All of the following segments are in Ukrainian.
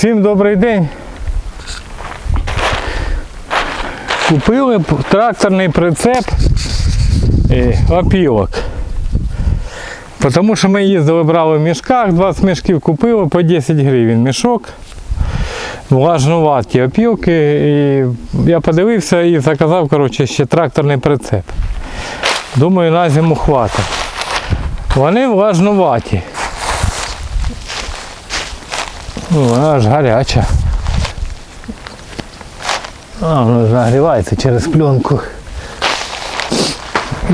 Всім добрий день. Купили тракторний прицеп і опілок. Тому що ми їздили, брали в мішках, 20 мішків купили по 10 гривень мішок. Влажнуваті опілки. І я подивився і заказав коротше, ще тракторний прицеп. Думаю, на зиму хватить. Вони влажнуваті. Ну, вона аж гаряча. А, воно нагрівається через пленку.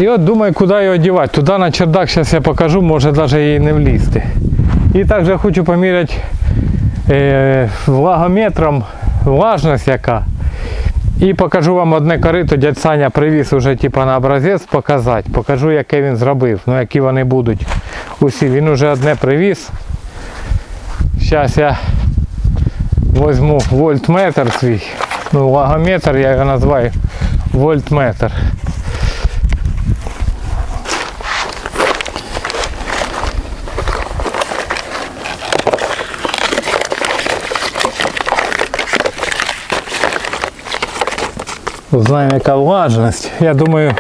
І от думаю, куди його дівати. Туди на чердак зараз я покажу, може навіть її не влізти. І також хочу поміряти е, влагометром влажність яка. І покажу вам одне корито, дядь Саня привіз уже типа на образець показати. Покажу, яке він зробив, ну які вони будуть усі. Він уже одне привіз. Зараз я возьму вольтметр свій. Ну, влагометр я його називаю вольтметр. Узнаємо, яка влажність. Я думаю,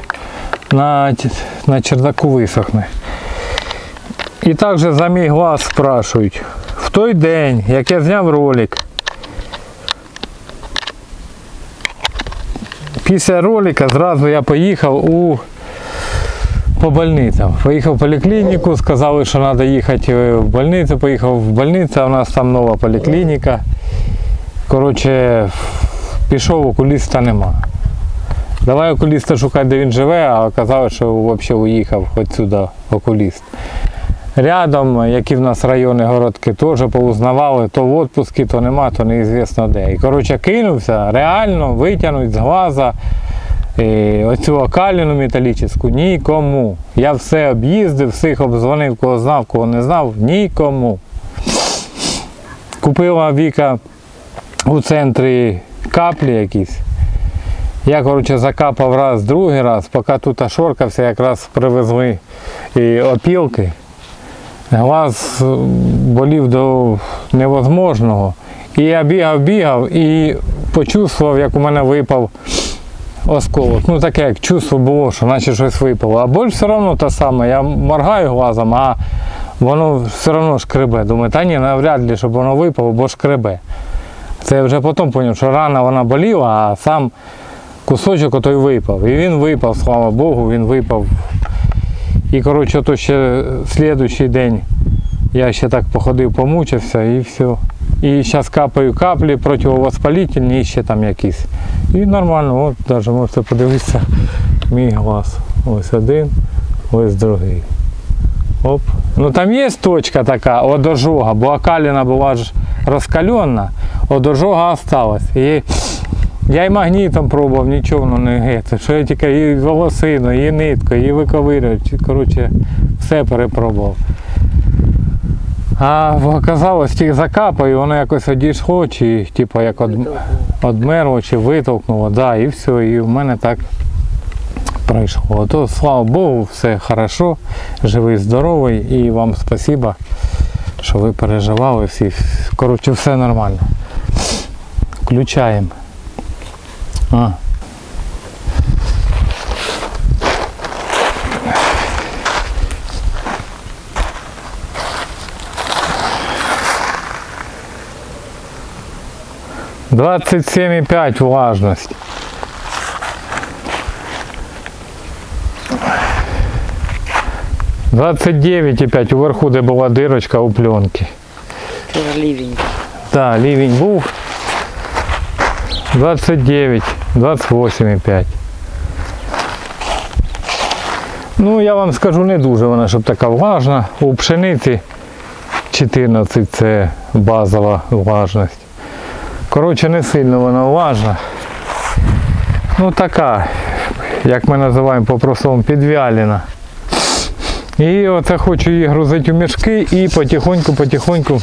на, т- на чердаку висохне. І також за мій глаз спрашують. Той день, як я зняв ролик, після ролика зразу я поїхав у по больницям. Поїхав в поліклініку, сказали, що треба їхати в больницю. Поїхав в больницю, у нас там нова поліклініка. Коротше, пішов, окуліста нема. Давай окуліста шукати, де він живе, а оказалось, що взагалі уїхав хоч сюди окуліст. Рядом, які в нас райони городки, теж поузнавали, то в відпуску, то нема, то неізвісно де. І коротше кинувся, реально витягнуть з глаза е, оцю окаліну металічну нікому. Я все об'їздив, всіх обдзвонив, кого знав, кого не знав, нікому. Купила Віка у центрі каплі якісь. Я, коротше, закапав раз, другий раз, поки тут шоркався, якраз привезли і опілки. Глаз е, болів до невозможного. І я бігав, бігав і почувствував, як у мене випав осколок. Ну таке, як чувство було, що наче щось випало. А боль все одно та сама. Я моргаю глазом, а воно все одно шкребе. Думаю, та ні, навряд ли, щоб воно випало, бо шкребе. Це я вже потім зрозумів, що рана вона боліла, а сам кусочок отой випав. І він випав, слава Богу, він випав. І коротше, то ще слідуючий день я ще так походив, помучився і все. І зараз капаю каплі противовоспалительні ще там якісь. І нормально, от навіть можете подивитися мій глаз. Ось один, ось другий. Оп. Ну там є точка така, от ожога, бо окаліна була ж розкалена, от ожога осталась. І я і магнітом пробував, нічого воно не геть. Що я тільки і волосину, і нитку, і виковирював. Коротше, все перепробував. А оказалось, тільки закапаю, воно якось одійшло, чи типу як од, одмерло, чи витолкнуло, да, і все, і в мене так пройшло. То слава Богу, все хорошо, живий, здоровий, і вам спасибо, що ви переживали всі. Коротше, все нормально. Включаємо. А. Двадцать семь и пять влажность. Двадцать девять и пять уверху, де була дирочка у пленки. Ливень. Так, рівень був 29, 28,5. Ну, я вам скажу, не дуже вона, щоб така влажна. У пшениці 14 це базова влажність. Коротше, не сильно вона влажна. Ну така, як ми називаємо по-простому, підвялена. І оце хочу її грузити у мішки і потихоньку-потихоньку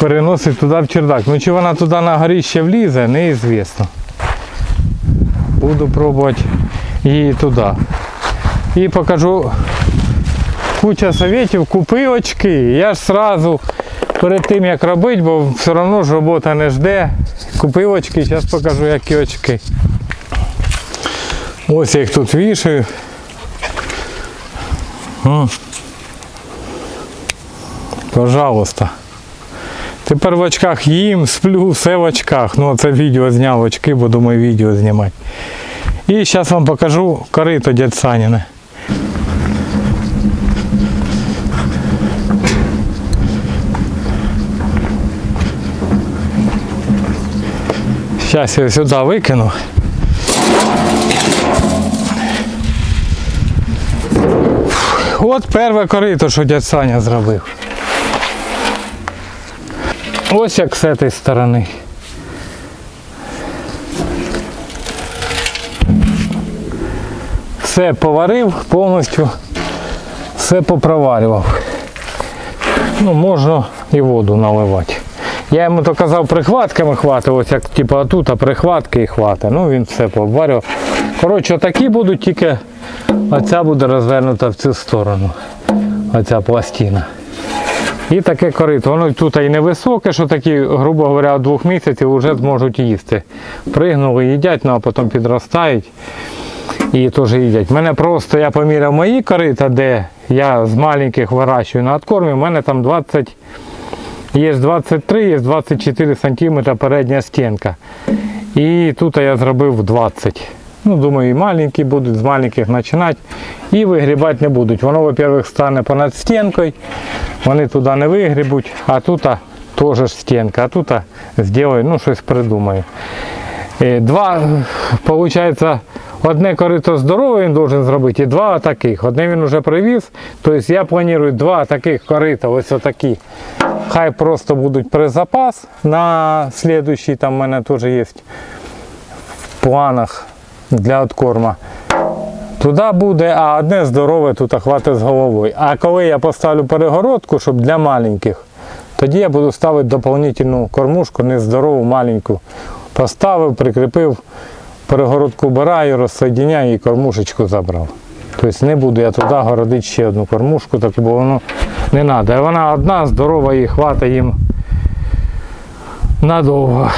переносить туди в чердак. Ну чи вона туди на горіще влізе, неізвісно. Буду пробувати її туди. І покажу куча советів, купи очки. Я ж сразу перед тим як робити, бо все одно ж робота не жде. Купив очки, зараз покажу, які очки. Ось я їх тут вішаю. Пожалуйста. Тепер в очках їм, сплю, все в очках. Ну, це відео зняв очки, бо думаю відео знімати. І зараз вам покажу корито дядь Саніне. Зараз я сюди викину. От перше корито, що дядь Саня зробив. Ось як з цієї сторони. Все поварив повністю, все попроварював. Ну, можна і воду наливати. Я йому то казав прихватками хвати, ось як типу тут, а прихватки і хвати. Ну він все пообварював. Коротше, такі будуть, тільки оця буде розвернута в цю сторону. Оця пластина. І таке корито. Воно тут і невисоке, що такі, грубо говоря, двох місяців вже зможуть їсти. Пригнули, їдять, ну а потім підростають і теж їдять. У Мене просто я поміряв мої корита, де я з маленьких вирощую на откормі, у мене там 20, є 23, є 24 см передня стінка. І тут я зробив 20. Ну, думаю, і маленькі будуть, з маленьких починати. І вигрібати не будуть. Воно, во-первых, стане понад стінкою, вони туди не вигрібуть, а тут теж стінка, а тут зроблю, ну щось придумаю. Е, Два, виходить, одне корито здорове він должен зробити, і два таких. Одне він вже привіз, тобто я планую два таких корита, ось отакі. Хай просто будуть при запас на слідуючий, там в мене теж є в планах для откорма. Туди буде, а одне здорове тут хватить з головою. А коли я поставлю перегородку, щоб для маленьких, тоді я буду ставити доповнительну кормушку, нездорову, маленьку. Поставив, прикріпив, перегородку вбираю, розсоєдиняю і кормушечку забрав. Тобто не буду я туди городити ще одну кормушку, таку, бо воно не треба. Вона одна, здорова і хватить їм надовго.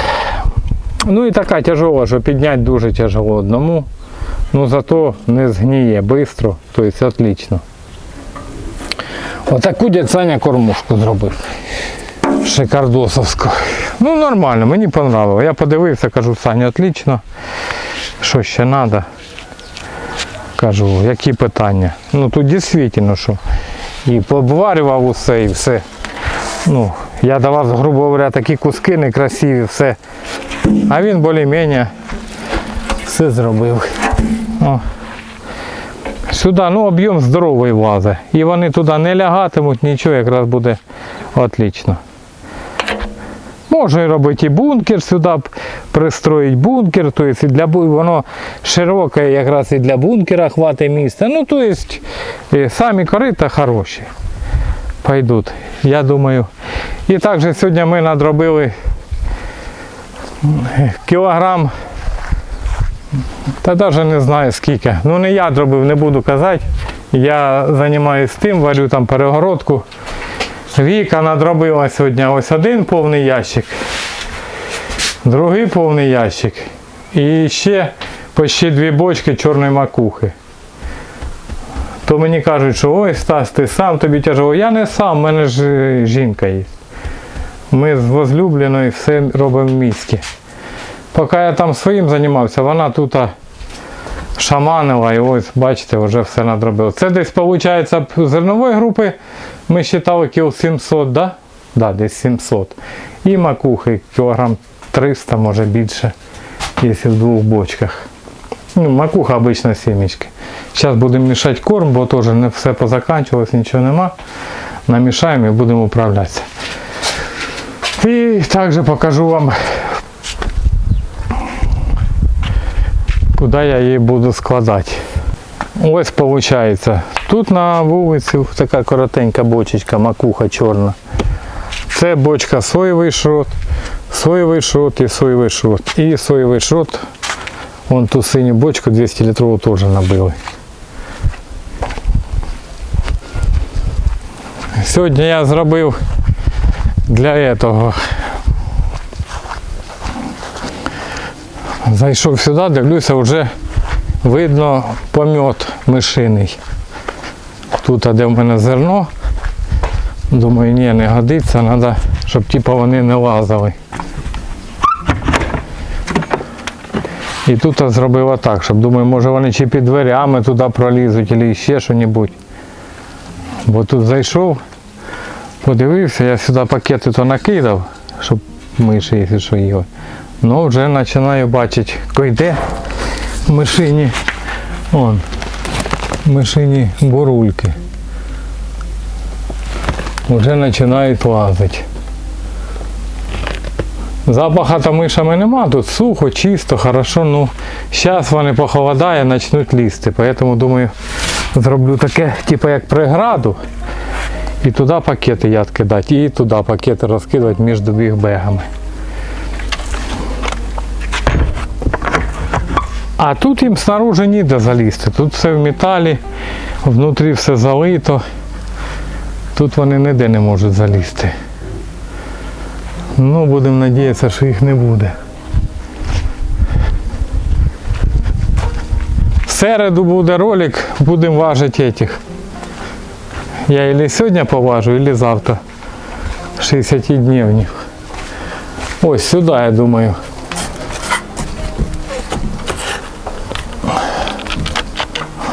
Ну і така тяжова, що підняти дуже тяжело одному. Ну зато не згніє швидко, тобто отлично. Отаку дядь Саня кормушку зробив. Шикардосовську. Ну нормально, мені понравилось. Я подивився, кажу, Саня, отлично. Що ще треба? Кажу, які питання? Ну тут дійсно, що. І пообварював усе і все. Ну, я давав, грубо говоря, такі куски некрасиві, все. А він більш-менш все зробив. О. Сюди ну, об'єм здоровий влазить. І вони туди не лягатимуть, нічого якраз буде отлично. Можна робити і бункер сюди, б пристроїть бункер, тобто для, воно широке якраз і для бункера хватить місця. Ну, тобто самі корита хороші. Пойдуть, я думаю. І також сьогодні ми надробили кілограм та навіть не знаю скільки. Ну не я зробив, не буду казати. Я займаюся тим, варю там перегородку. Віка надробила сьогодні ось один повний ящик, другий повний ящик. І ще почти дві бочки чорної макухи. То мені кажуть, що ой, Стас, ти сам тобі тяжело. Я не сам, в мене ж е, жінка є. Ми з возлюбленою все робимо в місті. Поки я там своїм займався, вона тут шаманила і ось, бачите, вже все надробила. Це десь, виходить, зернової групи ми вважали кіл 700, да? Да, десь 700. І макухи кілограм 300, може більше, якщо в двох бочках. Ну, макуха обычно семечки. Зараз будемо мішати корм, бо теж не все позаканчувалось, нічого нема. Намішаємо і будемо управлятися. І також покажу вам куди я її буду складати. Ось виходить. Тут на вулиці така коротенька бочечка, макуха чорна. Це бочка соєвий шрот, соєвий шрот і соєвий шрот. І соєвий шрот, вон ту синю бочку 200 літрову теж набили. Сьогодні я зробив для этого. Зайшов сюди, дивлюся, вже видно помет мишиний. Тут, де в мене зерно, думаю, ні, не годиться, треба, щоб типу, вони не лазили. І тут зробив отак, щоб думаю, може вони чи під дверями туди пролізуть, або ще щось. Бо тут зайшов, подивився, я сюди пакети то накидав, щоб миші, якщо що їли. Ну вже починаю бачити, койде мишині. Он, мишині бурульки. Вже починають лазити. Запаха то мишами нема, тут сухо, чисто, хорошо. Ну, зараз вони похолодає, почнуть лізти. Поэтому думаю, зроблю таке, типу як преграду. І туди пакети яд кидати, і туди пакети розкидати між бігбегами. А тут їм снаружи ніде залізти. Тут все в металі, внутрі все залито. Тут вони ніде не можуть залізти. Ну, будемо надіятися, що їх не буде. В середу буде ролик, будемо важити этих. Я или сьогодні поважу, или завтра. 60 дневних. Ось сюди, я думаю.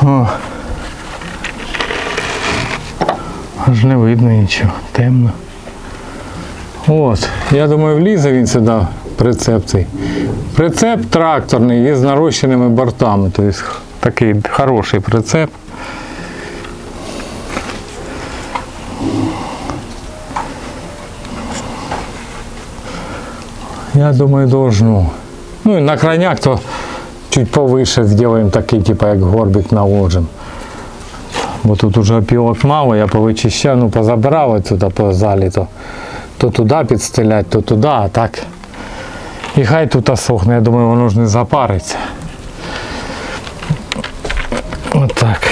О. Аж не видно нічого, темно. От, я думаю, влізе він сюди, прицеп цей. Прицеп тракторний із нарощеними бортами. Тобто такий хороший прицеп. Я думаю, должно. Ну и на крайняк то чуть повыше сделаем такий, типа як горбик наложим. Бо тут уже опілок мало, я повичищав, ну позабирав отсюда по залі, то, туди підстелять, то туди, а так. І хай тут осохне, я думаю, воно ж не запариться. Отак.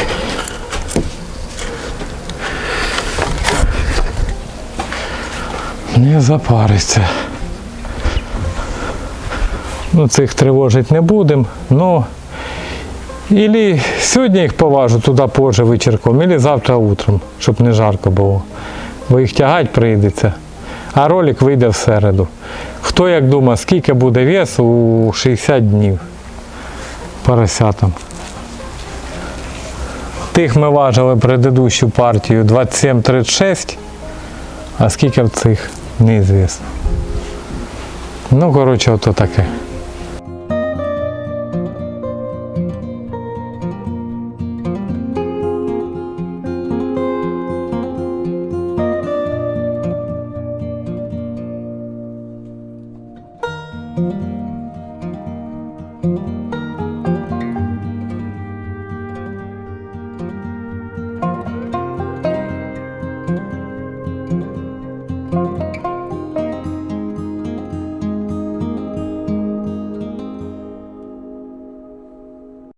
Не запариться. Ну, цих тривожить не будемо. Ну, Ілі сьогодні їх поважу туди позже вечірком, ілі завтра утром, щоб не жарко було. Бо їх тягати прийдеться. А ролик вийде в середу. Хто як думає, скільки буде вес у 60 днів поросятам. Тих ми важили предыдущу партію 27-36, а скільки в цих неізвісно. Ну, коротше, ото таке.